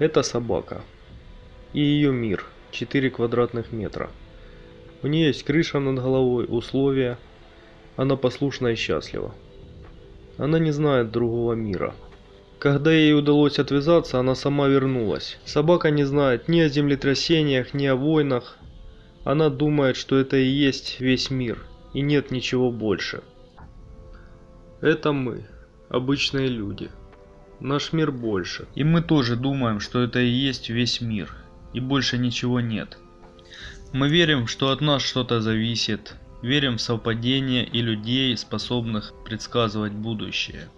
Это собака. И ее мир. 4 квадратных метра. У нее есть крыша над головой, условия. Она послушна и счастлива. Она не знает другого мира. Когда ей удалось отвязаться, она сама вернулась. Собака не знает ни о землетрясениях, ни о войнах. Она думает, что это и есть весь мир, и нет ничего больше. Это мы, обычные люди. Наш мир больше. И мы тоже думаем, что это и есть весь мир, и больше ничего нет. Мы верим, что от нас что-то зависит, верим в совпадение и людей, способных предсказывать будущее.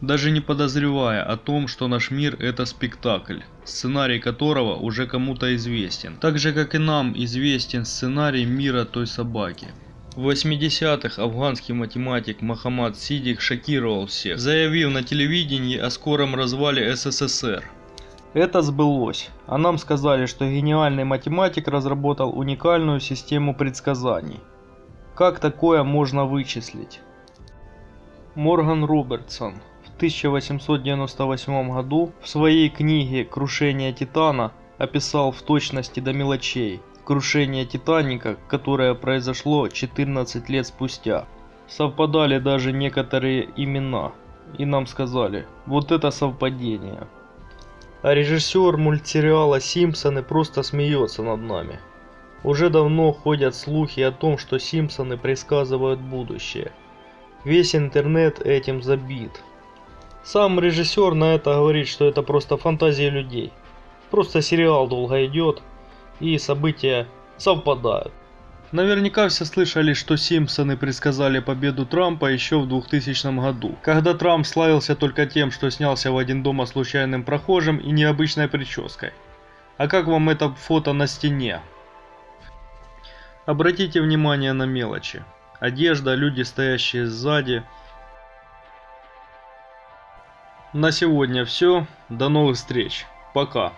Даже не подозревая о том, что наш мир это спектакль, сценарий которого уже кому-то известен. Так же как и нам известен сценарий мира той собаки. В 80-х афганский математик Мохаммад Сидик шокировал всех, заявив на телевидении о скором развале СССР. Это сбылось, а нам сказали, что гениальный математик разработал уникальную систему предсказаний. Как такое можно вычислить? Морган Робертсон в 1898 году в своей книге «Крушение Титана» описал в точности до мелочей крушение Титаника, которое произошло 14 лет спустя. Совпадали даже некоторые имена, и нам сказали, вот это совпадение. А режиссер мультсериала «Симпсоны» просто смеется над нами. Уже давно ходят слухи о том, что Симпсоны предсказывают будущее. Весь интернет этим забит. Сам режиссер на это говорит, что это просто фантазия людей. Просто сериал долго идет, и события совпадают. Наверняка все слышали, что Симпсоны предсказали победу Трампа еще в 2000 году, когда Трамп славился только тем, что снялся в один дома случайным прохожим и необычной прической. А как вам это фото на стене? Обратите внимание на мелочи. Одежда, люди, стоящие сзади. На сегодня все. До новых встреч. Пока.